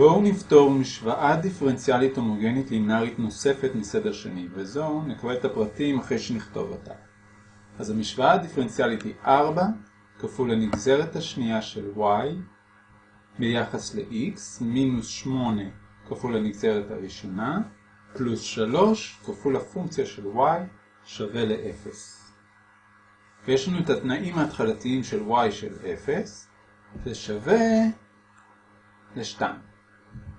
בואו נפתור משוואה דיפרנציאלית הומוגנית לינארית נוספת מסדר שני, וזו נקבל את הפרטים אחרי שנכתוב אותה. אז המשוואה הדיפרנציאלית היא 4 כפול הנגזרת השנייה של y ביחס ל-x מינוס 8 כפול הנגזרת הראשונה פלוס 3 כפול הפונקציה של y שווה ל-0. ויש לנו את התנאים ההתחלתיים של y של 0, זה שווה ל-2.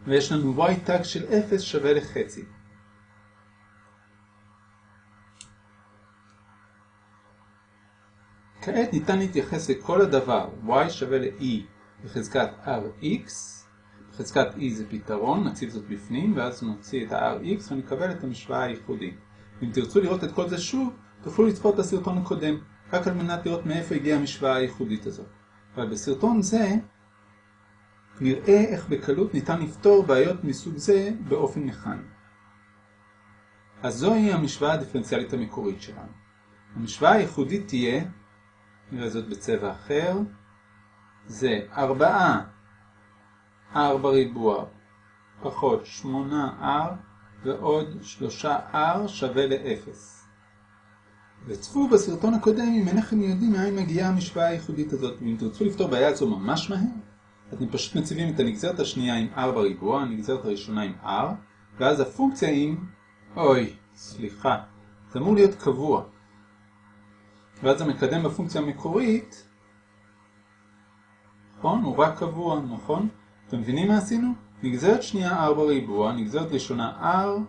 ויש לנו y tag של 0 שווה לחצי. כעת ניתן להתייחס לכל הדבר y שווה ל-e בחזקת rx, בחזקת e זה פתרון, נציב זאת בפנים ואז נוציא את ה-rx ונקבל את המשוואה הייחודית. אם תרצו לראות את כל זה שוב, תוכלו לצפות בסרטון הקודם, רק על מנת לראות מאיפה הגיעה המשוואה הייחודית הזאת. אבל בסרטון זה נראה איך בקלות ניתן לפתור בעיות מסוג זה באופן מכני. אז זוהי המשוואה הדיפרנציאלית המקורית שלנו. המשוואה הייחודית תהיה, נראה זאת בצבע אחר, זה 4 r בריבוע פחות 8r ועוד 3r שווה ל-0. וצפו בסרטון הקודם אם אינכם יודעים מאין מגיעה המשוואה הייחודית הזאת, ואם תרצו לפתור בעיה זו ממש מהר, אתם פשוט מציבים את הנגזרת השנייה עם r בריבוע, הנגזרת הראשונה עם r, ואז הפונקציה עם... אוי, סליחה, זה אמור להיות קבוע. ואז המקדם בפונקציה המקורית, נכון? הוא רק קבוע, נכון? אתם מבינים מה עשינו? נגזרת שנייה r בריבוע, נגזרת ראשונה r,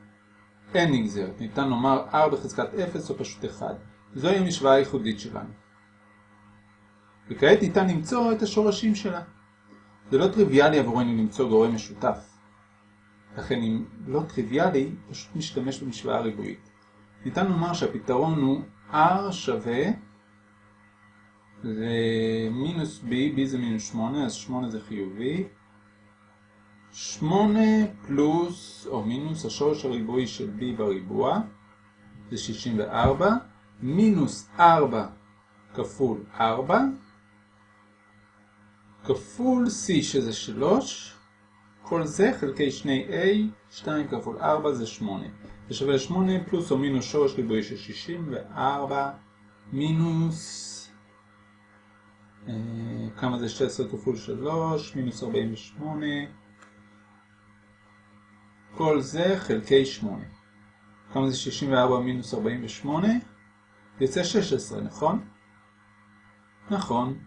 אין נגזרת. ניתן לומר r בחזקת 0 או פשוט 1. זוהי המשוואה הייחודית שלנו. וכעת ניתן למצוא את השורשים שלה. זה לא טריוויאלי עבורנו למצוא גורם משותף. לכן אם לא טריוויאלי, פשוט משתמש במשוואה ריבועית. ניתן לומר שהפתרון הוא r שווה למינוס b, b זה מינוס 8, אז 8 זה חיובי. 8 פלוס או מינוס השורש הריבועי של b בריבוע, זה 64, מינוס 4 כפול 4, כפול c שזה 3, כל זה חלקי 2a, 2 כפול 4 זה 8. זה שווה ל-8 פלוס או מינוס שורש ריבועי של 64, מינוס, אה, כמה זה 16 כפול 3, מינוס 48, כל זה חלקי 8. כמה זה 64 מינוס 48? יוצא 16, נכון? נכון.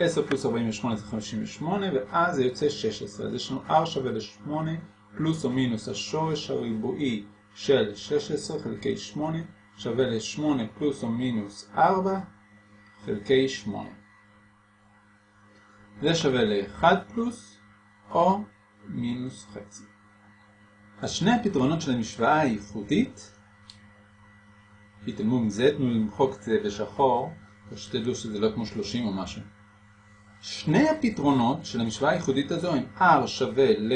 10 פלוס 48 זה 58, ואז זה יוצא 16. אז יש לנו r שווה ל-8 פלוס או מינוס השורש הריבועי של 16 חלקי 8 שווה ל-8 פלוס או מינוס 4 חלקי 8. זה שווה ל-1 פלוס או מינוס חצי. אז שני הפתרונות של המשוואה הייחודית, התעלמו מזה, תנו למחוק את זה בשחור, ושתדעו שזה לא כמו 30 או משהו. שני הפתרונות של המשוואה הייחודית הזו הם r שווה ל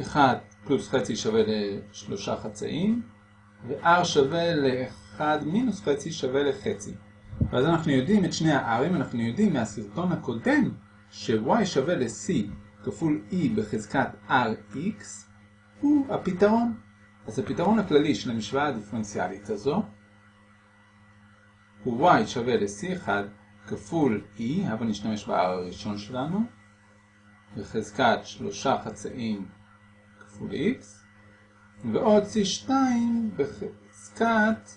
1 פלוס חצי שווה ל-3 חצאים, ו-r שווה ל-1 מינוס חצי שווה לחצי. ואז אנחנו יודעים את שני ה-r'ים, אנחנו יודעים מהסרטון הקודם ש-y שווה ל-c כפול e בחזקת rx הוא הפתרון. אז הפתרון הכללי של המשוואה הדיפרנציאלית הזו y שווה ל-c1 כפול e, אבל נשתמש ב-r הראשון שלנו, בחזקת שלושה חצאים כפול x, ועוד c2 בחזקת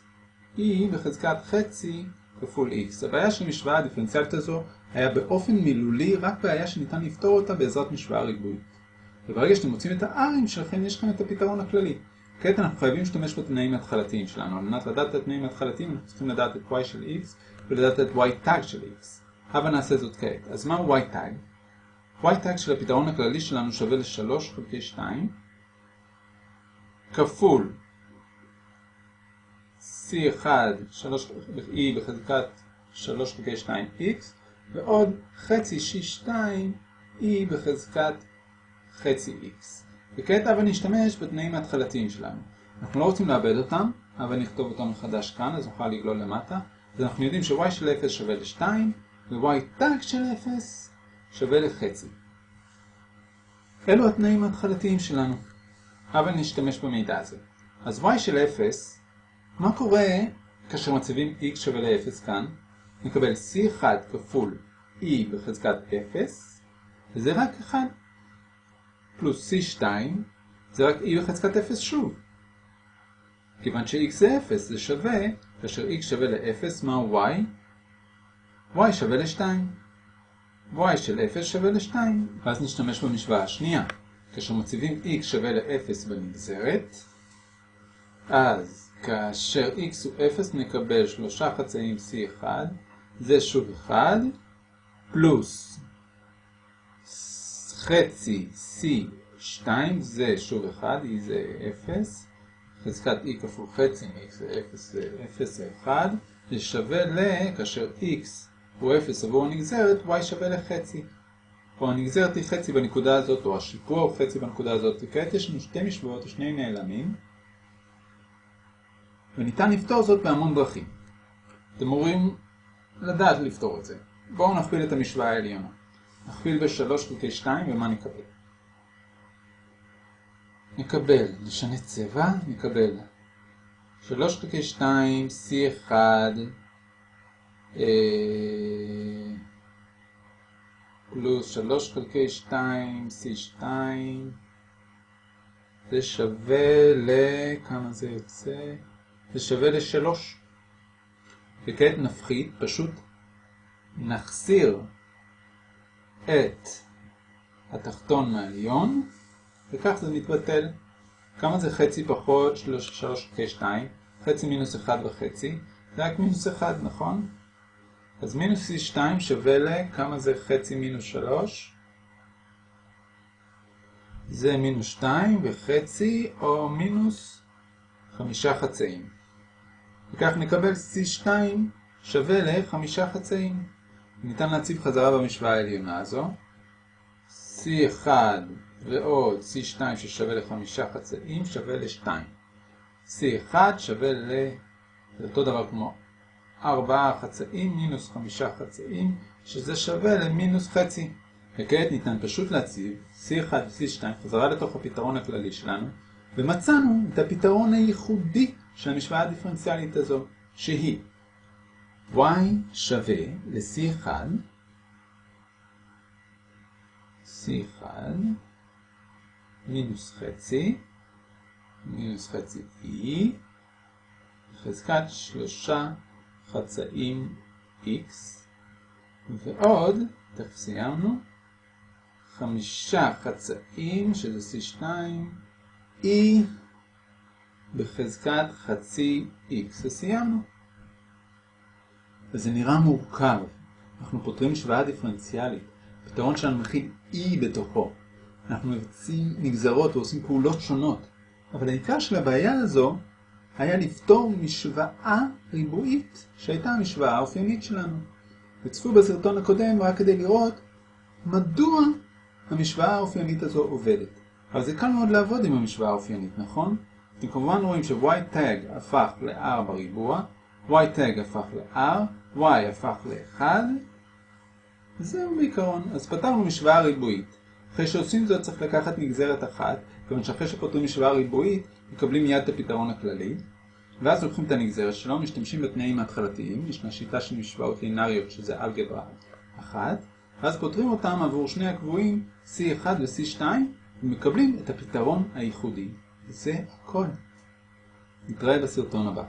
e בחזקת חצי כפול x. הבעיה של המשוואה הדיפרנציאלית הזו היה באופן מילולי רק בעיה שניתן לפתור אותה בעזרת משוואה ריבועית. וברגע שאתם מוצאים את ה-r'ים שלכם יש לכם את הפתרון הכללי. כעת אנחנו חייבים להשתמש בתנאים ההתחלתיים שלנו. על מנת לדעת את התנאים ההתחלתיים אנחנו צריכים לדעת את y של x ולדעת את y tag של x. הבה נעשה זאת כעת. אז מהו y tag? y tag של הפתרון הכללי שלנו שווה ל-3 חלקי 2 כפול c1 3e בחזקת 3 חלקי 2x ועוד חצי c2 e בחזקת חצי x. וכעת אבל נשתמש בתנאים ההתחלתיים שלנו. אנחנו לא רוצים לאבד אותם, אבל נכתוב אותם מחדש כאן, אז נוכל לגלול למטה. אז אנחנו יודעים ש-y של 0 שווה ל-2, ו-y tag של 0 שווה לחצי. אלו התנאים ההתחלתיים שלנו. אבל נשתמש במידע הזה. אז y של 0, מה קורה כאשר מציבים x שווה ל-0 כאן? נקבל c1 כפול e בחזקת 0, וזה רק 1. פלוס c2, זה רק e בחזקת 0 שוב. כיוון ש-x זה 0, זה שווה, כאשר x שווה ל-0, מהו y? y שווה ל-2. y של 0 שווה ל-2. ואז נשתמש במשוואה השנייה. כאשר מציבים x שווה ל-0 בנגזרת, אז כאשר x הוא 0 נקבל שלושה חצאים c1, זה שוב 1, פלוס חצי c2, זה שוב 1, e זה 0, חזקת e כפול חצי מ-x זה 0, זה 0 זה 1, זה שווה ל, כאשר x הוא 0 עבור הנגזרת, y שווה לחצי. או הנגזרת היא חצי בנקודה הזאת, או השיפוע הוא חצי בנקודה הזאת, וכעת יש לנו שתי משוואות ושני נעלמים, וניתן לפתור זאת בהמון דרכים. אתם אמורים לדעת לפתור את זה. בואו נכפיל את המשוואה העליונה. נכפיל ב-3 חלקי 2, ומה נקבל? נקבל, נשנה צבע, נקבל 3 חלקי 2, C1, אה... פלוס 3 חלקי 2, C2, זה שווה ל... כמה זה יוצא? זה שווה ל-3. וכעת נפחית, פשוט נחסיר את התחתון מהעליון, וכך זה מתבטל. כמה זה חצי פחות 3 חלקי 2? חצי מינוס 1 וחצי, זה רק מינוס 1, נכון? אז מינוס C2 שווה ל... כמה זה חצי מינוס 3? זה מינוס 2 וחצי או מינוס 5 חצאים. וכך נקבל C2 שווה ל-5 חצאים. ניתן להציב חזרה במשוואה העליונה הזו. C1 ועוד C2 ששווה ל-5 חצאים שווה ל-2. C1 שווה ל... זה אותו דבר כמו 4 חצאים מינוס 5 חצאים, שזה שווה למינוס חצי. וכעת ניתן פשוט להציב C1 ו-C2 חזרה לתוך הפתרון הכללי שלנו, ומצאנו את הפתרון הייחודי של המשוואה הדיפרנציאלית הזו, שהיא y שווה ל-C1, C1 מינוס חצי, מינוס חצי E, חזקת שלושה חצאים x, ועוד, תכף סיימנו, חמישה חצאים, שזה c2, e בחזקת חצי x, וסיימנו. וזה נראה מורכב. אנחנו פותרים משוואה דיפרנציאלית. פתרון שלנו מכיל e בתוכו. אנחנו מבצעים נגזרות ועושים פעולות שונות. אבל העיקר של הבעיה הזו היה לפתור משוואה ריבועית שהייתה המשוואה האופיינית שלנו. וצפו בסרטון הקודם רק כדי לראות מדוע המשוואה האופיינית הזו עובדת. אבל זה קל מאוד לעבוד עם המשוואה האופיינית, נכון? אתם כמובן רואים ש-y tag הפך ל-r בריבוע, y tag הפך ל-r, y הפך ל-1, וזהו בעיקרון. אז פתרנו משוואה ריבועית. אחרי שעושים זאת צריך לקחת נגזרת אחת, כיוון שאחרי שפותרים משוואה ריבועית, מקבלים מיד את הפתרון הכללי, ואז לוקחים את הנגזרת שלו, משתמשים בתנאים ההתחלתיים, ישנה שיטה של משוואות לינאריות שזה אלגברה אחת, ואז פותרים אותם עבור שני הקבועים C1 ו-C2, ומקבלים את הפתרון הייחודי. זה הכל. נתראה בסרטון הבא.